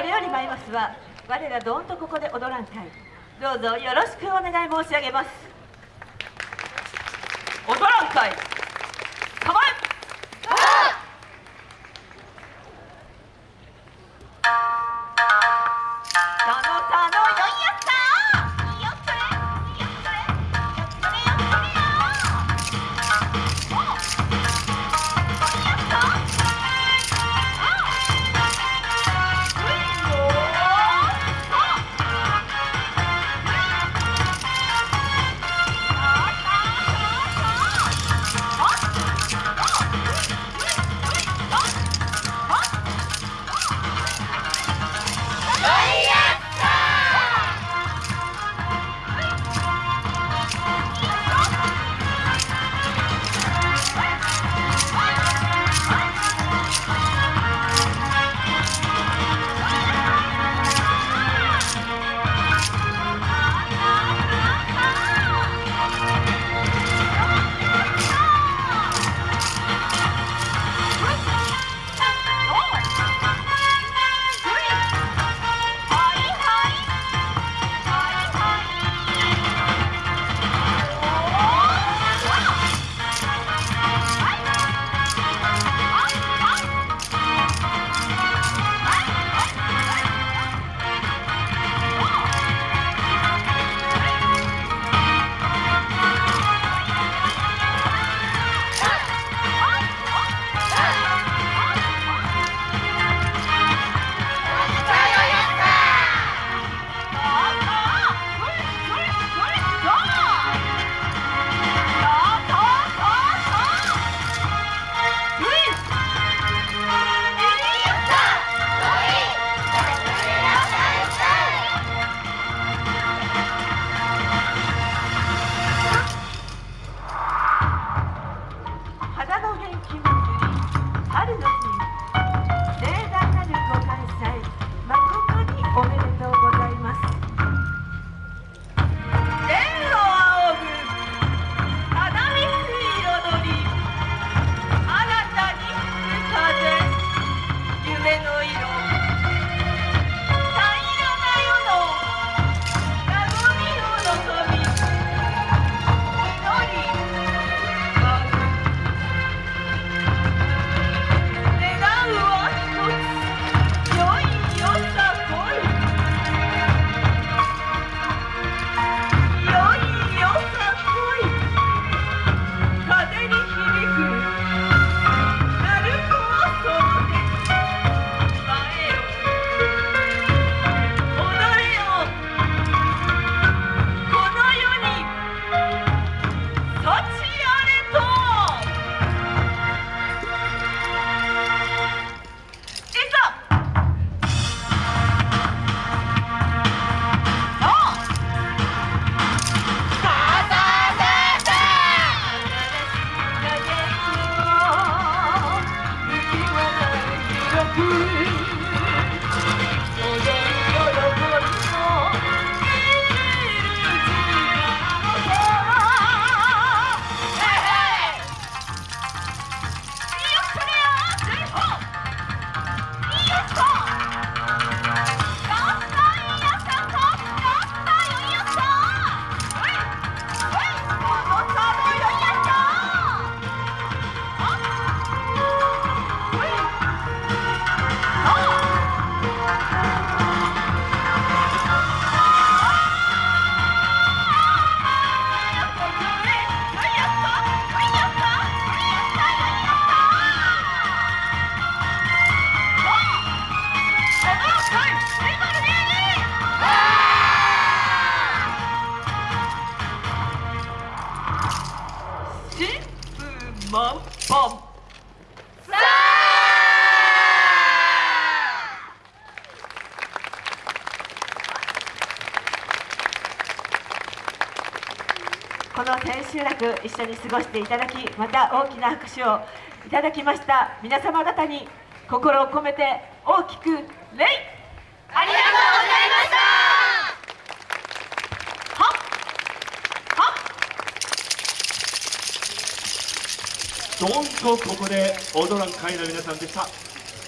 これより参りますは我らどんとここで踊らん会どうぞよろしくお願い申し上げます。踊らん会この千秋楽一緒に過ごしていただきまた大きな拍手をいただきました。皆様方に心を込めて大きく礼。ありがとうございましたどんとここで踊らん会の皆さんでした。